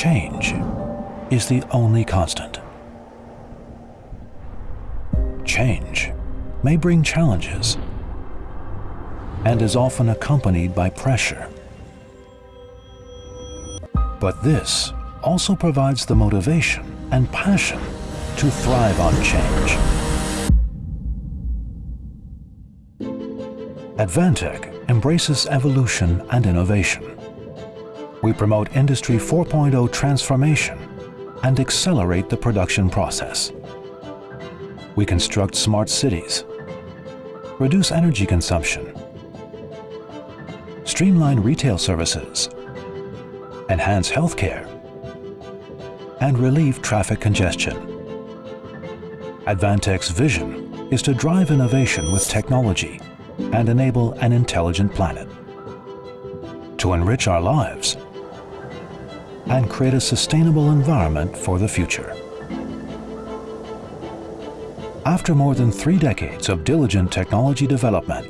Change is the only constant. Change may bring challenges and is often accompanied by pressure. But this also provides the motivation and passion to thrive on change. Advantech embraces evolution and innovation. We promote Industry 4.0 transformation and accelerate the production process. We construct smart cities, reduce energy consumption, streamline retail services, enhance healthcare, and relieve traffic congestion. Advantech's vision is to drive innovation with technology and enable an intelligent planet. To enrich our lives and create a sustainable environment for the future. After more than three decades of diligent technology development,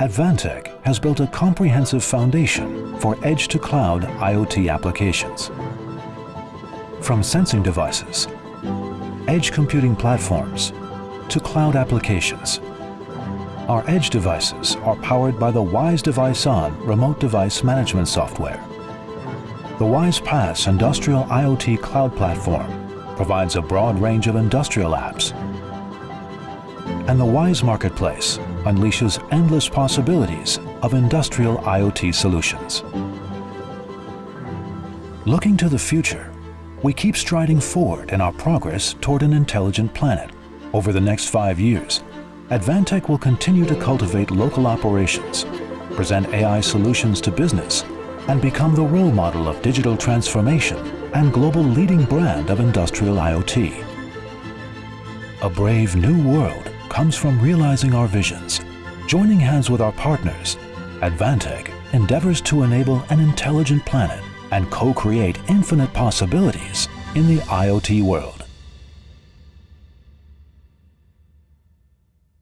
Advantech has built a comprehensive foundation for edge-to-cloud IoT applications. From sensing devices, edge computing platforms, to cloud applications, our edge devices are powered by the WISE DeviceOn remote device management software. The WISE PaaS Industrial IoT Cloud Platform provides a broad range of industrial apps and the WISE Marketplace unleashes endless possibilities of industrial IoT solutions. Looking to the future, we keep striding forward in our progress toward an intelligent planet. Over the next five years, Advantech will continue to cultivate local operations, present AI solutions to business, and become the role model of digital transformation and global leading brand of industrial IoT. A brave new world comes from realizing our visions. Joining hands with our partners, Advantech endeavors to enable an intelligent planet and co-create infinite possibilities in the IoT world.